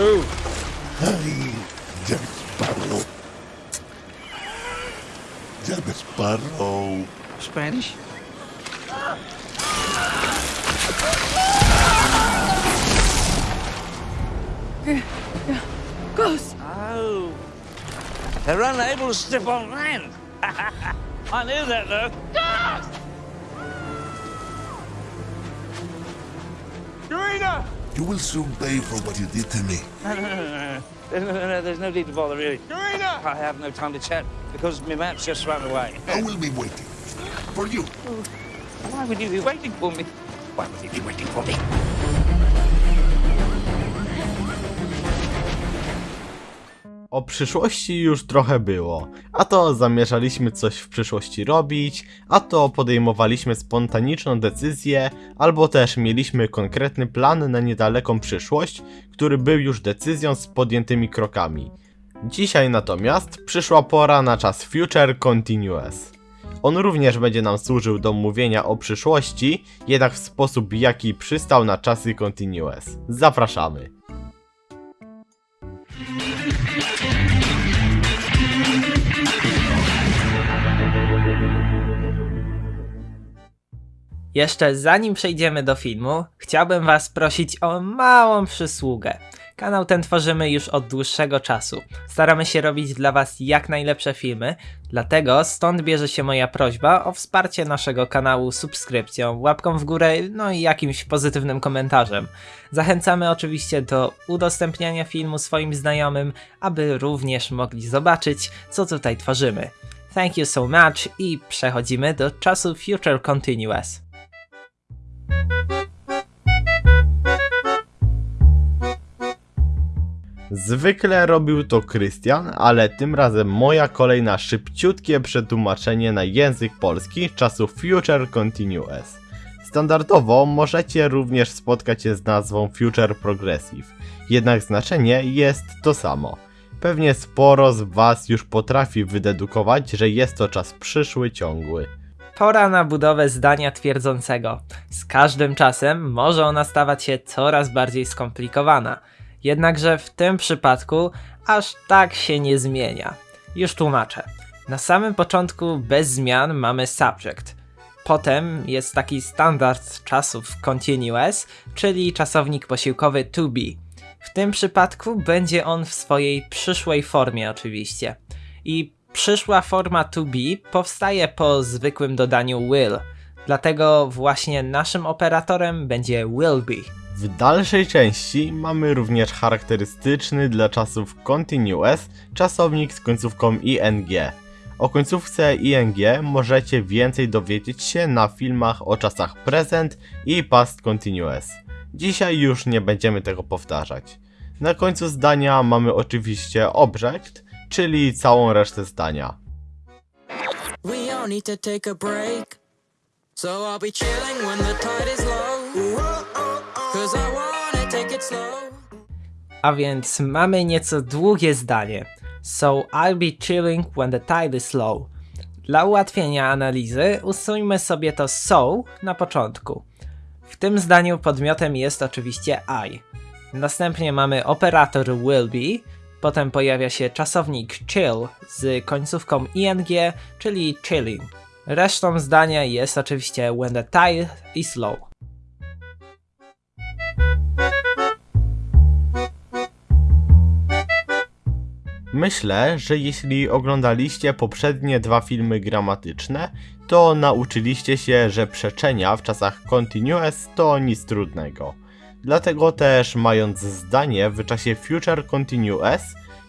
true. Ay, Jack Sparrow. Jack Sparrow. Spanish? Ghost! Oh. They're unable to step on land. I knew that, though. Karina! You will soon pay for what you did to me. No, no, no, no, no. no, no, no, There's no need to bother, really. Karina! I have no time to chat because my map's just run away. I will be waiting. For you. Why would you be waiting for me? Why would you be waiting for me? O przyszłości już trochę było, a to zamierzaliśmy coś w przyszłości robić, a to podejmowaliśmy spontaniczną decyzję, albo też mieliśmy konkretny plan na niedaleką przyszłość, który był już decyzją z podjętymi krokami. Dzisiaj natomiast przyszła pora na czas Future Continuous. On również będzie nam służył do mówienia o przyszłości, jednak w sposób jaki przystał na czasy Continuous. Zapraszamy. Jeszcze zanim przejdziemy do filmu, chciałbym Was prosić o małą przysługę. Kanał ten tworzymy już od dłuższego czasu. Staramy się robić dla Was jak najlepsze filmy, dlatego stąd bierze się moja prośba o wsparcie naszego kanału subskrypcją, łapką w górę, no i jakimś pozytywnym komentarzem. Zachęcamy oczywiście do udostępniania filmu swoim znajomym, aby również mogli zobaczyć, co tutaj tworzymy. Thank you so much i przechodzimy do czasu Future Continuous. Zwykle robił to Krystian, ale tym razem moja kolej na szybciutkie przetłumaczenie na język polski czasu Future Continuous. Standardowo możecie również spotkać się z nazwą Future Progressive, jednak znaczenie jest to samo. Pewnie sporo z Was już potrafi wydedukować, że jest to czas przyszły ciągły. Pora na budowę zdania twierdzącego. Z każdym czasem może ona stawać się coraz bardziej skomplikowana. Jednakże w tym przypadku aż tak się nie zmienia. Już tłumaczę. Na samym początku bez zmian mamy subject. Potem jest taki standard czasów continuous, czyli czasownik posiłkowy to be. W tym przypadku będzie on w swojej przyszłej formie oczywiście. I przyszła forma to be powstaje po zwykłym dodaniu will. Dlatego właśnie naszym operatorem będzie will be. W dalszej części mamy również charakterystyczny dla czasów continuous czasownik z końcówką ing. O końcówce ing możecie więcej dowiedzieć się na filmach o czasach present i past continuous. Dzisiaj już nie będziemy tego powtarzać. Na końcu zdania mamy oczywiście object, czyli całą resztę zdania. A więc mamy nieco długie zdanie. So I'll be chilling when the tide is low. Dla ułatwienia analizy usuńmy sobie to so na początku. W tym zdaniu podmiotem jest oczywiście I. Następnie mamy operator will be, potem pojawia się czasownik chill z końcówką ing, czyli chilling. Resztą zdania jest oczywiście when the tide is low. Myślę, że jeśli oglądaliście poprzednie dwa filmy gramatyczne, to nauczyliście się, że przeczenia w czasach continuous to nic trudnego. Dlatego też mając zdanie w czasie future continuous,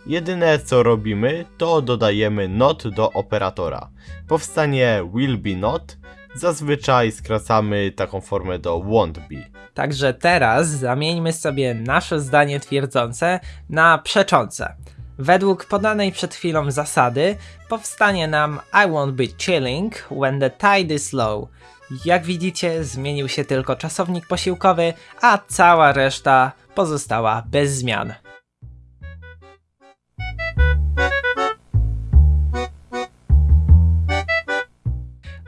jedyne co robimy to dodajemy not do operatora. Powstanie will be not, zazwyczaj skracamy taką formę do won't be. Także teraz zamieńmy sobie nasze zdanie twierdzące na przeczące. Według podanej przed chwilą zasady powstanie nam I won't be chilling when the tide is low. Jak widzicie, zmienił się tylko czasownik posiłkowy, a cała reszta pozostała bez zmian.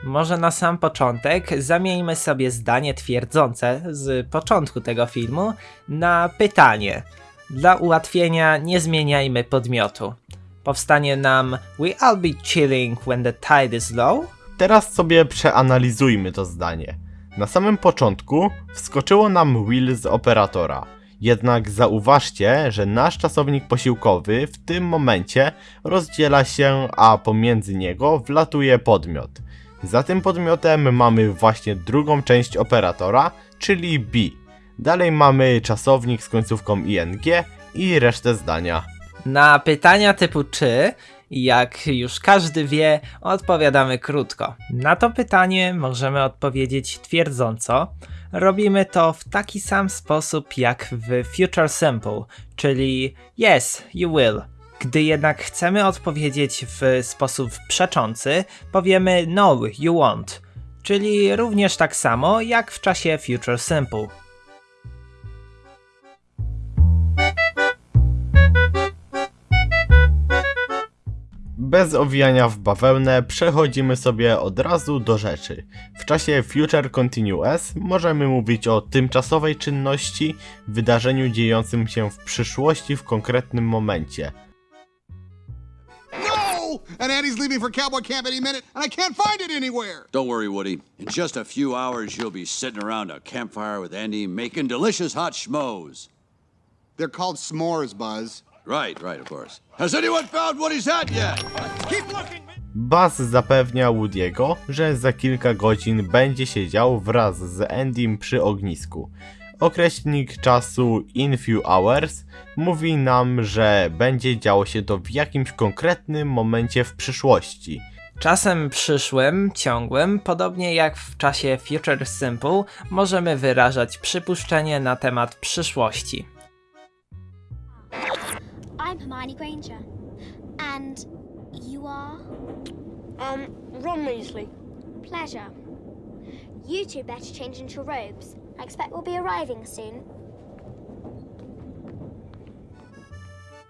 Może na sam początek zamieńmy sobie zdanie twierdzące z początku tego filmu na pytanie. Dla ułatwienia nie zmieniajmy podmiotu. Powstanie nam We all be chilling when the tide is low? Teraz sobie przeanalizujmy to zdanie. Na samym początku wskoczyło nam Will z operatora. Jednak zauważcie, że nasz czasownik posiłkowy w tym momencie rozdziela się, a pomiędzy niego wlatuje podmiot. Za tym podmiotem mamy właśnie drugą część operatora, czyli be. Dalej mamy czasownik z końcówką ing i resztę zdania. Na pytania typu czy, jak już każdy wie, odpowiadamy krótko. Na to pytanie możemy odpowiedzieć twierdząco. Robimy to w taki sam sposób jak w Future Simple, czyli yes, you will. Gdy jednak chcemy odpowiedzieć w sposób przeczący, powiemy no, you won't, czyli również tak samo jak w czasie Future Simple. Bez owijania w bawełnę przechodzimy sobie od razu do rzeczy. W czasie Future Continuous możemy mówić o tymczasowej czynności, wydarzeniu dziejącym się w przyszłości w konkretnym momencie. No! And Annie's leaving for cowboy camp any minute, and I can't find it anywhere. Don't worry, Woody. In just a few hours, you'll be sitting around a campfire with Andy making delicious hot schmoes. They're called s'mores, Buzz. Right, right, of course. Has anyone found Woody's hat yet? Keep looking. Buzz zapewnia Woody'ego, że za kilka godzin będzie siedział wraz z Endym przy ognisku. Określnik czasu in few hours mówi nam, że będzie działo się to w jakimś konkretnym momencie w przyszłości. Czasem przyszłym, ciągłym, podobnie jak w czasie Future Simple, możemy wyrażać przypuszczenie na temat przyszłości. I'm Hermione Granger. And you are? Um, Ron Weasley. Pleasure. You two better change into your robes. I expect we'll be arriving soon.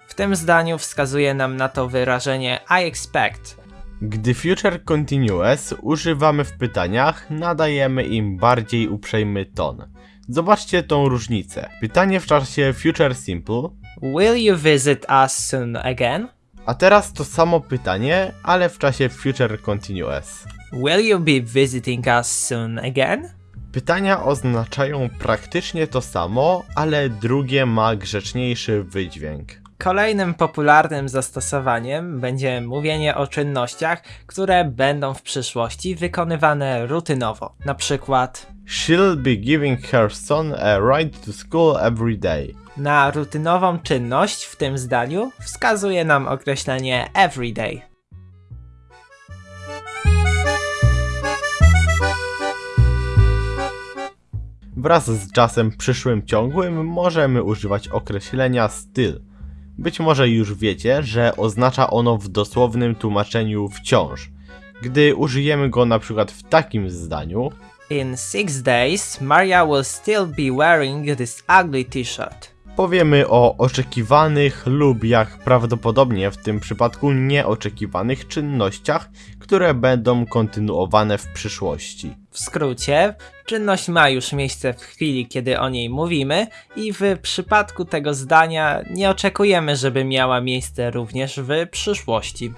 W tym zdaniu wskazuje nam na to wyrażenie I expect. Gdy Future Continuous używamy w pytaniach, nadajemy im bardziej uprzejmy ton. Zobaczcie tą różnicę. Pytanie w czasie Future Simple, Will you visit us soon again? a teraz to samo pytanie, ale w czasie Future Continuous. Will you be visiting us soon again? Pytania oznaczają praktycznie to samo, ale drugie ma grzeczniejszy wydźwięk. Kolejnym popularnym zastosowaniem będzie mówienie o czynnościach, które będą w przyszłości wykonywane rutynowo. Na przykład She'll be giving her son a ride to school every day. na rutynową czynność w tym zdaniu wskazuje nam określenie everyday. Wraz z czasem przyszłym ciągłym możemy używać określenia styl. Być może już wiecie, że oznacza ono w dosłownym tłumaczeniu wciąż. Gdy użyjemy go na przykład w takim zdaniu, In six days, Maria will still be wearing this ugly t-shirt. powiemy o oczekiwanych lub jak prawdopodobnie w tym przypadku nieoczekiwanych czynnościach, które będą kontynuowane w przyszłości. W skrócie, czynność ma już miejsce w chwili, kiedy o niej mówimy, i w przypadku tego zdania nie oczekujemy, żeby miała miejsce również w przyszłości.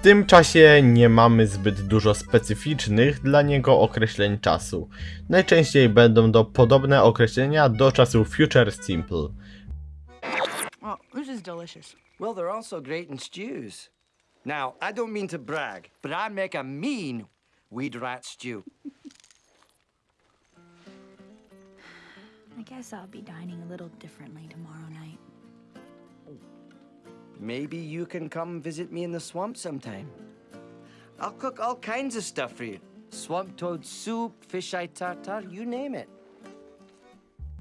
W tym czasie nie mamy zbyt dużo specyficznych dla niego określeń czasu. Najczęściej będą to podobne określenia do czasu Future Simple. Oh, this is delicious. Well, they're also great in stews. Now, I don't mean to brag, but I make a mean weed rat stew. I guess I'll be dining a little differently tomorrow night. Maybe you can come visit me in the swamp sometime. I'll cook all kinds of stuff for you. Swamp toad soup, fish eye tartar, you name it.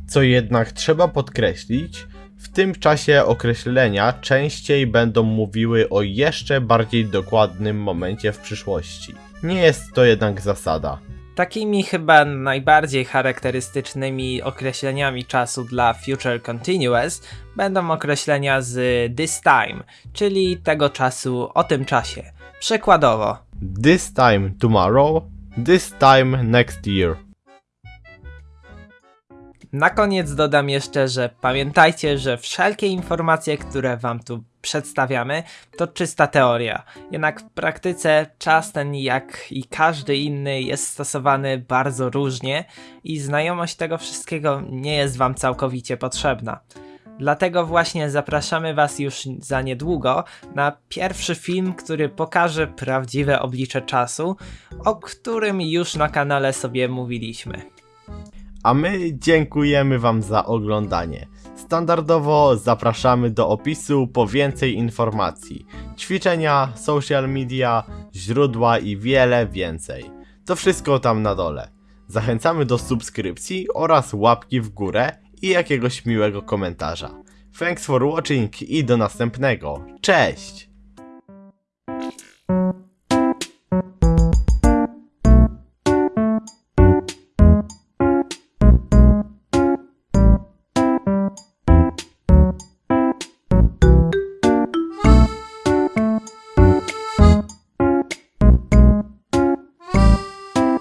Co jednak trzeba podkreślić, w tym czasie określenia częściej będą mówiły o jeszcze bardziej dokładnym momencie w przyszłości. Nie jest to jednak zasada. Takimi chyba najbardziej charakterystycznymi określeniami czasu dla Future Continuous będą określenia z this time, czyli tego czasu o tym czasie. Przykładowo, This time tomorrow, this time next year. Na koniec dodam jeszcze, że pamiętajcie, że wszelkie informacje, które wam tu przedstawiamy, to czysta teoria. Jednak w praktyce czas ten, jak i każdy inny, jest stosowany bardzo różnie i znajomość tego wszystkiego nie jest wam całkowicie potrzebna. Dlatego właśnie zapraszamy Was już za niedługo na pierwszy film, który pokaże prawdziwe oblicze czasu, o którym już na kanale sobie mówiliśmy. A my dziękujemy Wam za oglądanie. Standardowo zapraszamy do opisu po więcej informacji, ćwiczenia, social media, źródła i wiele więcej. To wszystko tam na dole. Zachęcamy do subskrypcji oraz łapki w górę i jakiegoś miłego komentarza. Thanks for watching i do następnego. Cześć!